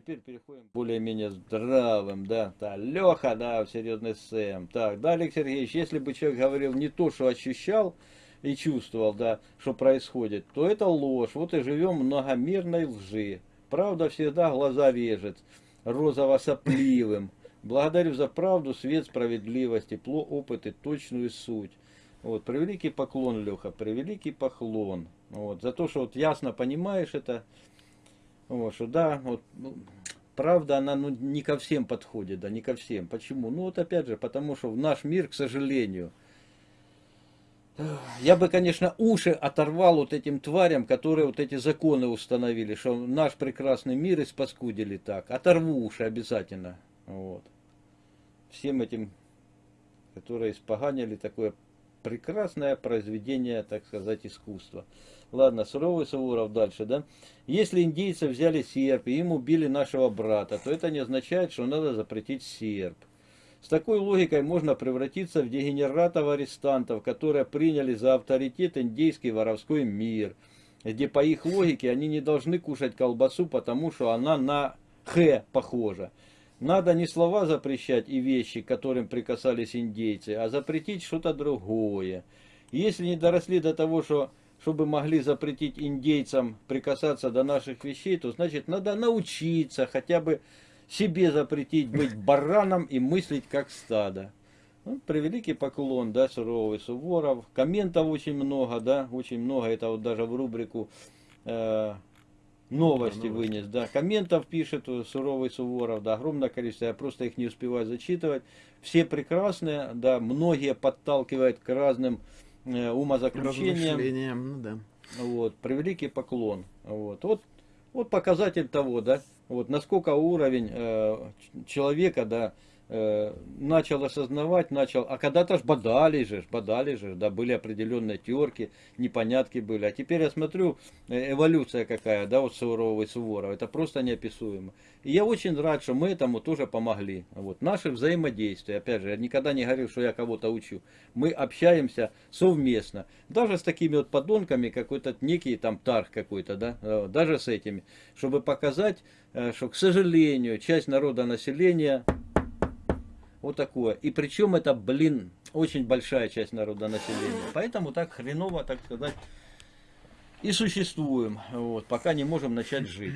приходим более-менее здравым, да, да, Леха, да, серьезный Сэм. Так, да, Олег Сергеевич, если бы человек говорил не то, что ощущал и чувствовал, да, что происходит, то это ложь. Вот и живем многомерной лжи. Правда всегда глаза режет, розово-сопливым. Благодарю за правду, свет, справедливость, тепло, опыт и точную суть. Вот, превеликий поклон, Леха, превеликий поклон. Вот, за то, что вот ясно понимаешь это, вот, что да, вот, ну, правда, она ну, не ко всем подходит, да, не ко всем. Почему? Ну вот опять же, потому что в наш мир, к сожалению, я бы, конечно, уши оторвал вот этим тварям, которые вот эти законы установили, что наш прекрасный мир испаскудили так. Оторву уши обязательно. Вот всем этим, которые испоганили такое прекрасное произведение, так сказать, искусства. Ладно, суровый Суворов дальше, да? Если индейцы взяли серп и им убили нашего брата, то это не означает, что надо запретить серп. С такой логикой можно превратиться в дегенератов-арестантов, которые приняли за авторитет индейский воровской мир, где по их логике они не должны кушать колбасу, потому что она на Х похожа. Надо не слова запрещать и вещи, к которым прикасались индейцы, а запретить что-то другое. Если не доросли до того, что, чтобы могли запретить индейцам прикасаться до наших вещей, то значит надо научиться хотя бы себе запретить быть бараном и мыслить как стадо. Ну, превеликий поклон, да, суровый Суворов. Комментов очень много, да, очень много. Это вот даже в рубрику э, новости вынес, да. Комментов пишет суровый Суворов, да, огромное количество, я просто их не успеваю зачитывать. Все прекрасные, да, многие подталкивают к разным э, умозаключениям. Ну, да. Вот, превеликий поклон. Вот, вот, вот показатель того, да, вот насколько уровень э, человека, да, Э, начал осознавать, начал, а когда-то ж бодали же, бодали же, да, были определенные терки, непонятки были. А теперь я смотрю, э, эволюция какая, да, вот Суворова и Суворова, это просто неописуемо. И я очень рад, что мы этому тоже помогли. Вот, наше взаимодействие, опять же, я никогда не говорил, что я кого-то учу. Мы общаемся совместно. Даже с такими вот подонками, какой-то некий там тарх какой-то, да, э, даже с этими, чтобы показать, что, к сожалению, часть народа населения вот такое. И причем это, блин, очень большая часть народа населения. Поэтому так хреново, так сказать, и существуем. Вот, пока не можем начать жить.